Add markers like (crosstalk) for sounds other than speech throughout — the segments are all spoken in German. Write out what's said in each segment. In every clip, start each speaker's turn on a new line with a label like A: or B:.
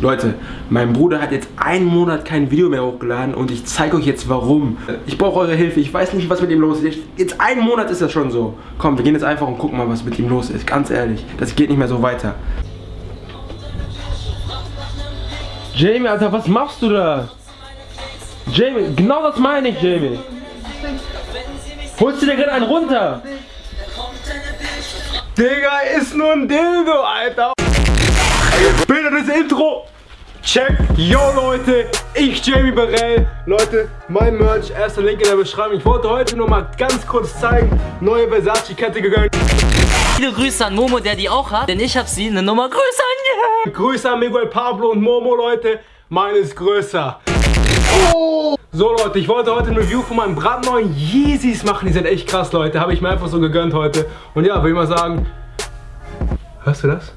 A: Leute, mein Bruder hat jetzt einen Monat kein Video mehr hochgeladen und ich zeige euch jetzt warum. Ich brauche eure Hilfe, ich weiß nicht, was mit ihm los ist. Jetzt einen Monat ist das schon so. Komm, wir gehen jetzt einfach und gucken mal, was mit ihm los ist. Ganz ehrlich, das geht nicht mehr so weiter. Jamie, Alter, was machst du da? Jamie, genau das meine ich, Jamie. Holst du dir gerade einen runter? Digga, ist nur ein Dildo, Alter. Bitte das Intro. Check. Yo, Leute. Ich, Jamie Barell. Leute, mein Merch. Erster Link in der Beschreibung. Ich wollte heute nur mal ganz kurz zeigen. Neue Versace-Kette gegönnt.
B: Viele Grüße an Momo, der die auch hat, denn ich habe sie eine Nummer größer an
A: yeah. Grüße an Miguel Pablo und Momo, Leute. Meine ist größer. Oh. So Leute, ich wollte heute ein Review von meinen brandneuen Yeezys machen. Die sind echt krass, Leute. Habe ich mir einfach so gegönnt heute. Und ja, will ich mal sagen, hörst du das?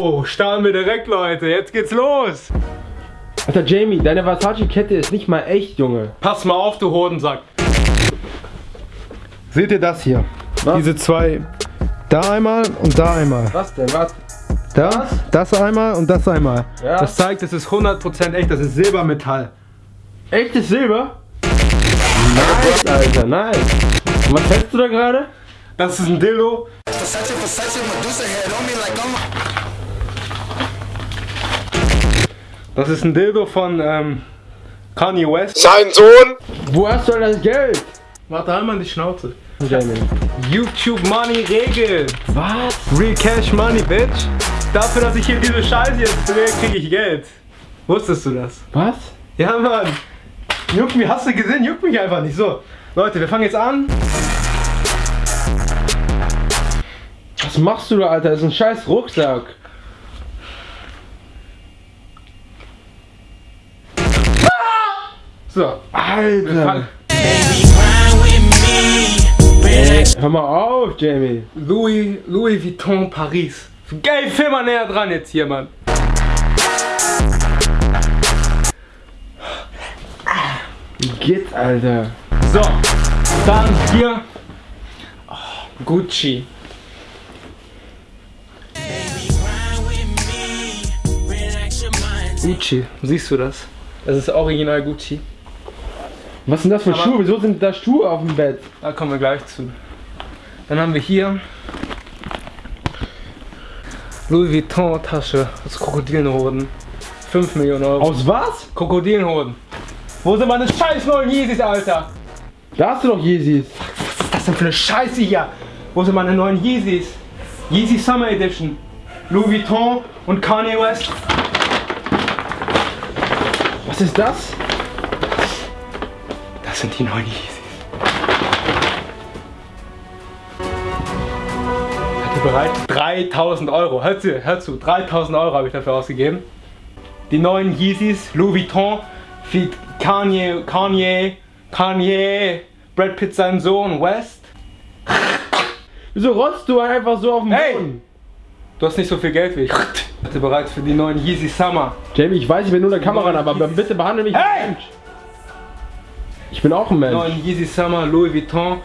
A: Oh, starten wir direkt, Leute. Jetzt geht's los. Alter, Jamie, deine Versace-Kette ist nicht mal echt, Junge. Pass mal auf, du Hodensack. Seht ihr das hier? Was? Diese zwei. Da einmal und da einmal.
B: Was denn? Was?
A: Da, Was? das einmal und das einmal. Ja. Das zeigt, es ist 100% echt, das ist Silbermetall. Echtes Silber? Nice, Alter, nice. Und was hältst du da gerade? Das ist ein Dildo. Das ist ein Dildo von ähm, Kanye West.
C: Sein Sohn!
A: Wo hast du das Geld? Warte einmal in die Schnauze. YouTube Money regelt. Was? Real Cash Money, Bitch. Dafür, dass ich hier diese Scheiße jetzt drehe, kriege ich Geld. Wusstest du das? Was? Ja, Mann. Juckt mich, hast du gesehen? Juckt mich einfach nicht. So, Leute, wir fangen jetzt an. Was machst du da, Alter? Das ist ein scheiß Rucksack. So, Alter. Hör mal auf, Jamie. Louis, Louis Vuitton Paris. Geil, film mal näher dran jetzt hier, Mann. Wie geht's, Alter? So, dann hier oh, Gucci. Gucci, siehst du das? Das ist original Gucci. Was sind das für Aber Schuhe? Wieso sind da Schuhe auf dem Bett? Da kommen wir gleich zu. Dann haben wir hier Louis Vuitton Tasche aus Krokodilhoden. 5 Millionen Euro. Aus was? Krokodilhoden. Wo sind meine scheiß neuen Yeezys, Alter? Da hast du doch Yeezys. Was ist das denn für eine Scheiße hier? Wo sind meine neuen Yeezys? Yeezy Summer Edition. Louis Vuitton und Kanye West. Was ist das? Das sind die neuen Yeezys. bereit? 3000 Euro. Hör zu, hör zu. 3000 Euro habe ich dafür ausgegeben. Die neuen Yeezys, Louis Vuitton, feat Kanye, Kanye, Kanye, Brad Pitt sein Sohn, West. Wieso rotzt du einfach so auf dem hey! Boden? Du hast nicht so viel Geld wie ich. Bist du bereit für die neuen Yeezy Summer? Jamie, ich weiß, ich bin nur der Kamera, aber bitte behandle mich hey! Mensch. Ich bin auch ein Mensch. Neuen Yeezy Summer, Louis Vuitton.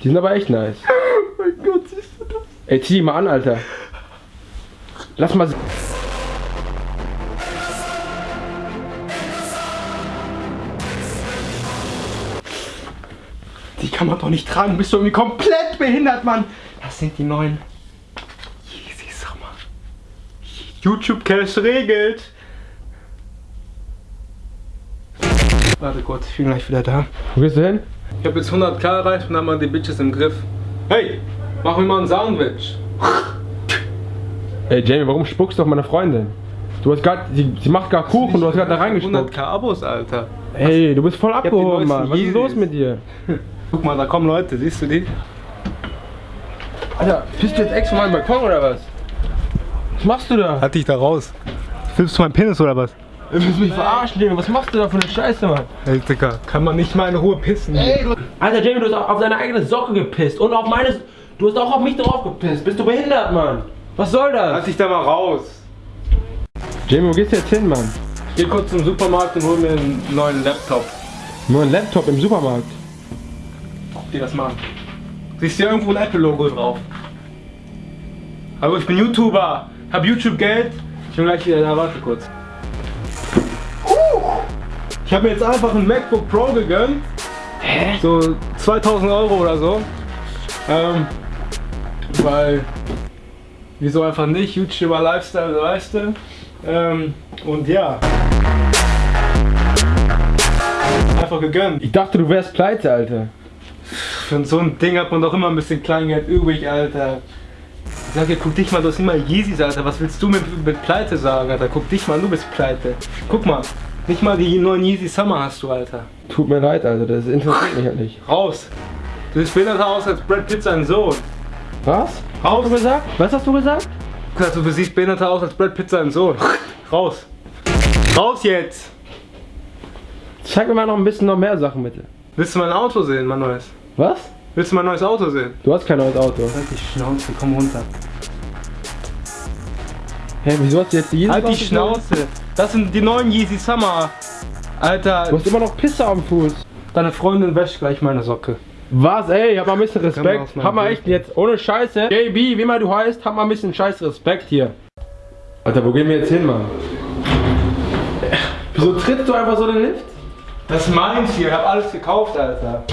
A: Die sind aber echt nice. (laughs) Oh mein Gott, siehst du das? Ey, zieh die mal an, Alter. Lass mal... Die kann man doch nicht tragen. Bist du irgendwie komplett behindert, Mann. Das sind die neuen Yeezy Summer. YouTube Cash regelt. Warte kurz, ich bin gleich wieder da. Wo gehst du hin? Ich habe jetzt 100k erreicht und haben wir die Bitches im Griff. Hey, mach mir mal ein Sandwich. Ey Jamie, warum spuckst du auf meine Freundin? Du hast gerade, sie, sie, macht gar Kuchen und du hast gerade da reingespuckt. 100k Abos, Alter. Ey, du bist voll abgehoben, Mann. Was ist los mit dir? (laughs) Guck mal, da kommen Leute, siehst du die? Alter, bist du jetzt extra mal im Balkon oder was? Was machst du da? Halt dich da raus. Filmst du meinen Penis oder was? Du willst mich verarschen, Jamie. Was machst du da für eine Scheiße, Mann? Ey, Digga, kann man nicht mal in Ruhe pissen. Ey, Alter, Jamie, du hast auf deine eigene Socke gepisst. Und auf meine... Du hast auch auf mich drauf gepisst. Bist du behindert, Mann? Was soll das? Lass dich da mal raus. Jamie, wo gehst du jetzt hin, Mann? Geh kurz zum Supermarkt und hol mir einen neuen Laptop.
C: Nur ein Laptop im Supermarkt.
A: Dir das mal an. Siehst du hier irgendwo ein Apple-Logo drauf? Hallo, ich bin YouTuber. Hab YouTube-Geld. Ich bin gleich wieder da. Warte kurz. Ich habe mir jetzt einfach ein MacBook Pro gegönnt.
B: Hä?
A: So 2000 Euro oder so. Ähm, weil, wieso einfach nicht? YouTuber Lifestyle, weißt du? Ähm, und ja. Einfach gegönnt.
C: Ich dachte, du wärst pleite, Alter.
A: Für so ein Ding hat man doch immer ein bisschen Kleingeld übrig, Alter. Ich sag dir, guck dich mal, du hast immer Yeezys, Alter. Was willst du mit, mit Pleite sagen, Alter? Guck dich mal, du bist pleite. Guck mal, nicht mal die neuen Yeezy Summer hast du, Alter.
C: Tut mir leid, Alter, das interessiert mich halt nicht.
A: Raus! Du siehst behinderter aus als Brad Pitt sein Sohn.
C: Was?
A: Raus!
C: Hast du gesagt? Was hast du gesagt?
A: du siehst behinderter aus als Brad Pitt sein Sohn. Raus! Raus jetzt!
C: Zeig mir mal noch ein bisschen noch mehr Sachen, bitte.
A: Willst du mein Auto sehen, mein neues?
C: Was?
A: Willst du mein neues Auto sehen?
C: Du hast kein neues Auto.
A: Halt die Schnauze, komm runter.
C: Hä, wieso hast du jetzt die Yeezys
A: Halt die? Schnauze! Das sind die neuen Yeezy Summer. Alter,
C: Du hast immer noch Pisse am Fuß.
A: deine Freundin wäscht gleich meine Socke.
C: Was, ey, hab mal ein bisschen Respekt. Hab mal echt jetzt, ohne Scheiße. JB, wie immer du heißt, hab mal ein bisschen scheiß Respekt hier. Alter, wo gehen wir jetzt hin, Mann? Wieso trittst du einfach so den Lift?
A: Das ist meins hier, ich hab alles gekauft, Alter.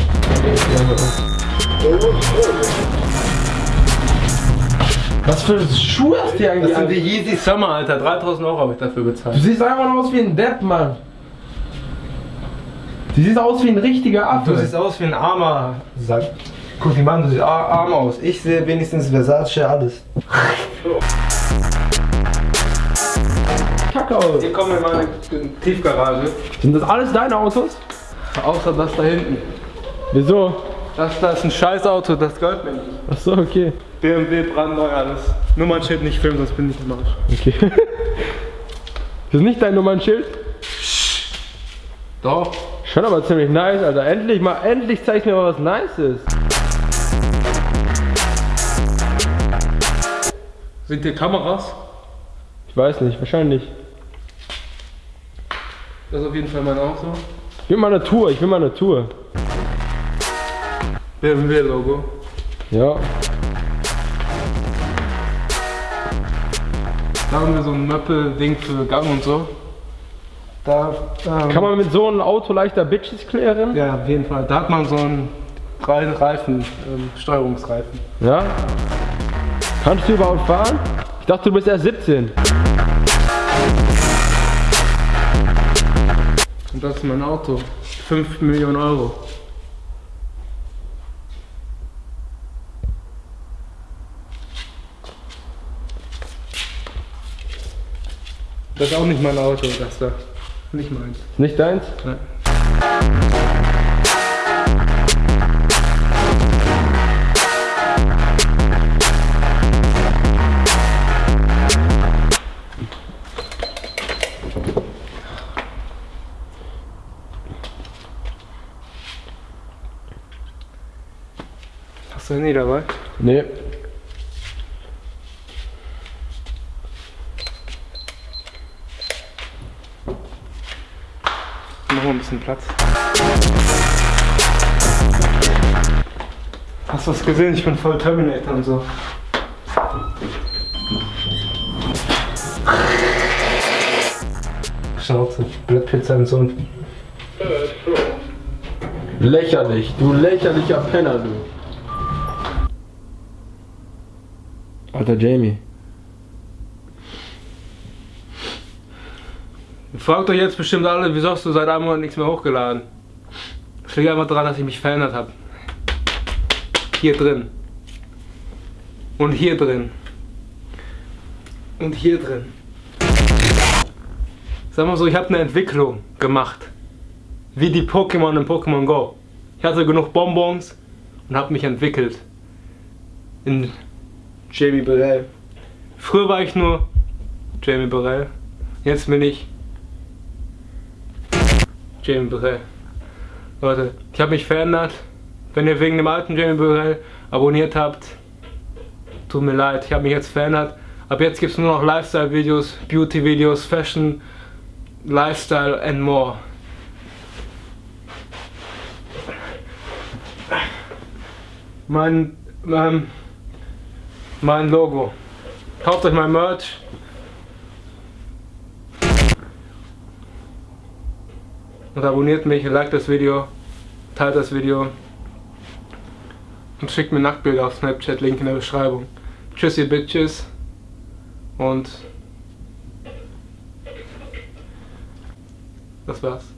C: Was für Schuhe hast du hier eigentlich
A: Das sind die Yeezy Summer, Alter. 3000 Euro habe ich dafür
C: Du
A: bezahlt.
C: siehst einfach noch aus wie ein Depp, Mann. Du siehst aus wie ein richtiger Affe.
A: Du siehst aus wie ein armer Sack. Guck dich mal an, du siehst ar- arm aus. Ich sehe wenigstens Versace alles.
C: kacke aus.
A: Hier kommen wir in meine Tiefgarage.
C: Sind das alles deine Autos?
A: Außer das da hinten.
C: Wieso?
A: Das da ist ein scheiß Auto, das gehört mir nicht.
C: Achso, okay.
A: BMW brandneu alles. Nummernschild nicht filmen, sonst bin ich im Arsch.
C: Okay. (laughs) Das ist nicht dein Nummernschild?
A: Doch.
C: Schon aber ziemlich nice, Alter. Endlich mal, endlich zeigst du mir mal was Nices.
A: Sind hier Kameras?
C: Ich weiß nicht, wahrscheinlich.
A: Das ist auf jeden Fall mein Auto.
C: Ich will mal eine Tour, ich will mal eine Tour.
A: BMW-Logo.
C: Ja.
A: Da haben wir so ein Möppel-Ding für Gang und so. Da, ähm,
C: Kann man mit so einem Auto leichter Bitches klären?
A: Ja, auf jeden Fall. Da hat man so einen Re- Reifen, ähm, Steuerungsreifen.
C: Ja. Kannst du überhaupt fahren? Ich dachte, du bist erst 17.
A: Und das ist mein Auto. 5 Millionen Euro. Das ist auch nicht mein Auto, das da. Nicht meins.
C: Nicht deins?
A: Nein. Hast du Handy dabei?
C: Nee.
A: Wir ein bisschen Platz. Hast du was gesehen? Ich bin voll Terminator und so. Schnauze, Pitt sein Sohn.
C: Lächerlich, du lächerlicher Penner, du. Alter Jamie.
A: Fragt euch jetzt bestimmt alle, wieso hast du seit einem Monat nichts mehr hochgeladen? Das liegt einfach daran, dass ich mich verändert habe. Hier drin. Und hier drin. Und hier drin. Sag mal so, ich habe eine Entwicklung gemacht. Wie die Pokémon in Pokémon Go. Ich hatte genug Bonbons und habe mich entwickelt. In Jamie Burrell. Früher war ich nur Jamie Burrell. Jetzt bin ich Jamie Burrell. Leute, ich habe mich verändert. Wenn ihr wegen dem alten Jamie Burrell abonniert habt, tut mir leid, ich habe mich jetzt verändert. Ab jetzt gibt es nur noch Lifestyle-Videos, Beauty-Videos, Fashion, lifestyle and more. Mein, mein, mein Logo. Kauft euch mein Merch. Und abonniert mich, liked das Video, teilt das Video und schickt mir Nacktbilder auf Snapchat, Link in der Beschreibung. Tschüss ihr Bitches und das war's.